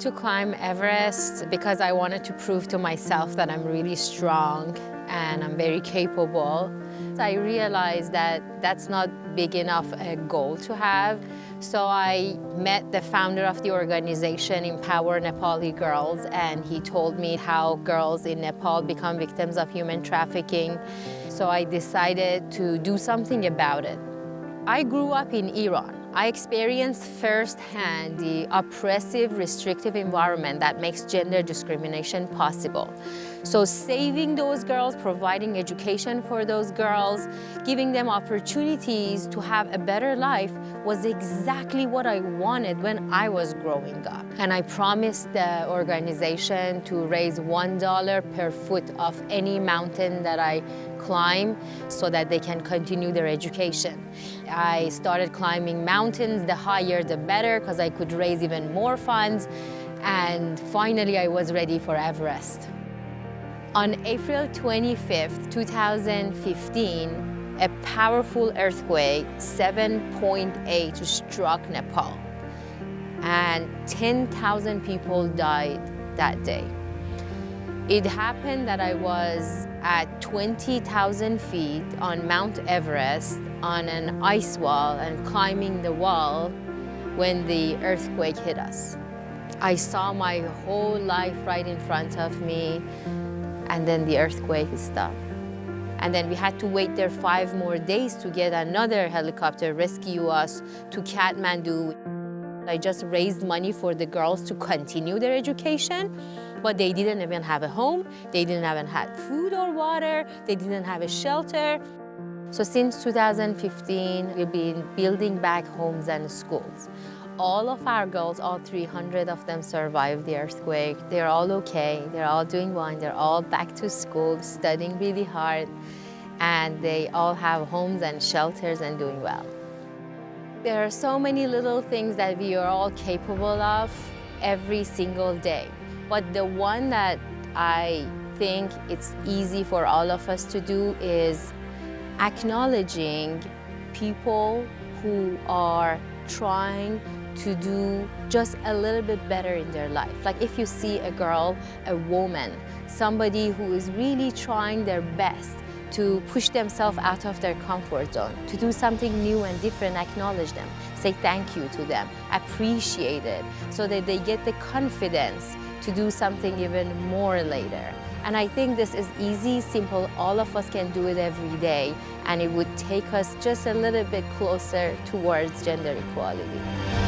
to climb Everest because I wanted to prove to myself that I'm really strong and I'm very capable. I realized that that's not big enough a goal to have. So I met the founder of the organization Empower Nepali Girls and he told me how girls in Nepal become victims of human trafficking. So I decided to do something about it. I grew up in Iran. I experienced firsthand the oppressive, restrictive environment that makes gender discrimination possible. So saving those girls, providing education for those girls, giving them opportunities to have a better life was exactly what I wanted when I was growing up. And I promised the organization to raise $1 per foot of any mountain that I climb so that they can continue their education. I started climbing mountains, the higher the better, because I could raise even more funds. And finally, I was ready for Everest. On April 25th, 2015, a powerful earthquake, 7.8, struck Nepal. And 10,000 people died that day. It happened that I was at 20,000 feet on Mount Everest on an ice wall and climbing the wall when the earthquake hit us. I saw my whole life right in front of me and then the earthquake stopped. And then we had to wait there five more days to get another helicopter rescue us to Kathmandu. I just raised money for the girls to continue their education, but they didn't even have a home, they didn't even have food or water, they didn't have a shelter. So since 2015, we've been building back homes and schools. All of our girls, all 300 of them survived the earthquake. They're all okay, they're all doing fine, they're all back to school, studying really hard, and they all have homes and shelters and doing well. There are so many little things that we are all capable of every single day. But the one that I think it's easy for all of us to do is acknowledging people who are trying to do just a little bit better in their life. Like if you see a girl, a woman, somebody who is really trying their best to push themselves out of their comfort zone, to do something new and different, acknowledge them, say thank you to them, appreciate it, so that they get the confidence to do something even more later. And I think this is easy, simple, all of us can do it every day, and it would take us just a little bit closer towards gender equality.